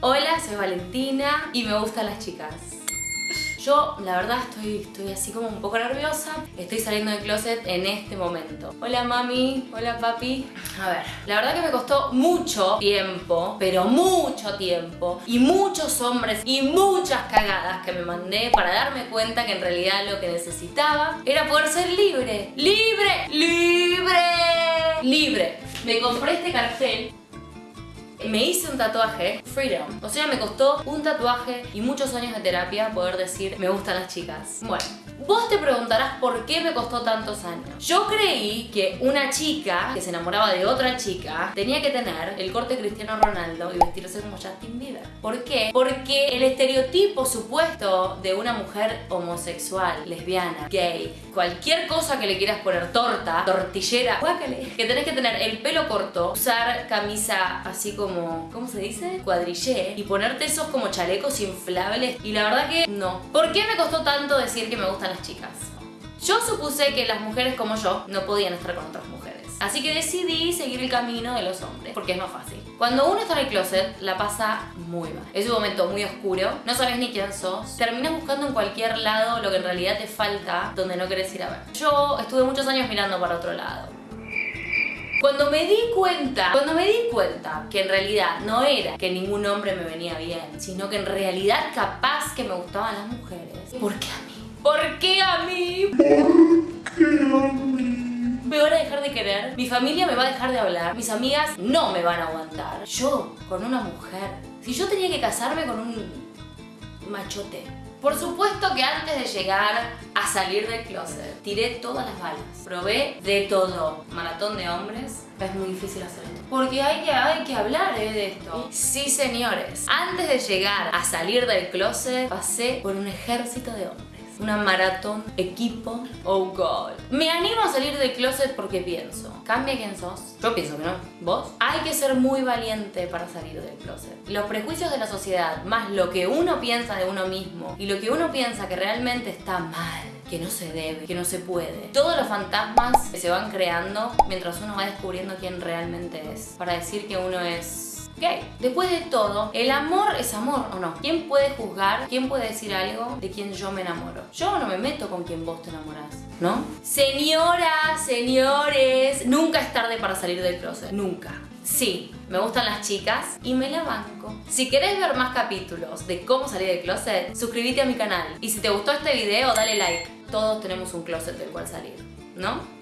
Hola, soy Valentina y me gustan las chicas. Yo, la verdad, estoy, estoy así como un poco nerviosa. Estoy saliendo del closet en este momento. Hola, mami. Hola, papi. A ver, la verdad que me costó mucho tiempo, pero mucho tiempo, y muchos hombres y muchas cagadas que me mandé para darme cuenta que en realidad lo que necesitaba era poder ser libre. ¡Libre! ¡Libre! ¡Libre! Me compré este cartel me hice un tatuaje, Freedom. O sea, me costó un tatuaje y muchos años de terapia poder decir me gustan las chicas. Bueno, Vos te preguntarás por qué me costó tantos años. Yo creí que una chica que se enamoraba de otra chica tenía que tener el corte Cristiano Ronaldo y vestirse como Justin Bieber. ¿Por qué? Porque el estereotipo supuesto de una mujer homosexual, lesbiana, gay, cualquier cosa que le quieras poner torta, tortillera, guácale, que tenés que tener el pelo corto, usar camisa así como, ¿cómo se dice? Cuadrillé y ponerte esos como chalecos inflables y la verdad que no. ¿Por qué me costó tanto decir que me gustan las chicas. Yo supuse que las mujeres como yo no podían estar con otras mujeres. Así que decidí seguir el camino de los hombres, porque es más fácil. Cuando uno está en el closet, la pasa muy mal. Es un momento muy oscuro, no sabes ni quién sos. Terminas buscando en cualquier lado lo que en realidad te falta, donde no querés ir a ver. Yo estuve muchos años mirando para otro lado. Cuando me di cuenta, cuando me di cuenta que en realidad no era que ningún hombre me venía bien, sino que en realidad capaz que me gustaban las mujeres, ¿por qué a mí? ¿Por qué a mí? ¿Por qué a mí? Me van a dejar de querer, mi familia me va a dejar de hablar, mis amigas no me van a aguantar. Yo, con una mujer, si yo tenía que casarme con un machote, por supuesto que antes de llegar a salir del closet, tiré todas las balas. Probé de todo. Maratón de hombres. Es muy difícil hacer esto. Porque hay que, hay que hablar eh, de esto. Sí, señores. Antes de llegar a salir del closet, pasé por un ejército de hombres una maratón, equipo, oh god. Me animo a salir del closet porque pienso, cambia quién sos. Yo pienso que no. ¿Vos? Hay que ser muy valiente para salir del closet. Los prejuicios de la sociedad, más lo que uno piensa de uno mismo y lo que uno piensa que realmente está mal que no se debe, que no se puede. Todos los fantasmas se van creando mientras uno va descubriendo quién realmente es. Para decir que uno es gay. Después de todo, el amor es amor o no. ¿Quién puede juzgar? ¿Quién puede decir algo de quien yo me enamoro? Yo no me meto con quien vos te enamorás, ¿no? Señoras, señores, nunca es tarde para salir del closet. Nunca. Sí, me gustan las chicas y me la banco. Si querés ver más capítulos de cómo salir del closet, suscríbete a mi canal. Y si te gustó este video, dale like. Todos tenemos un closet del cual salir, ¿no?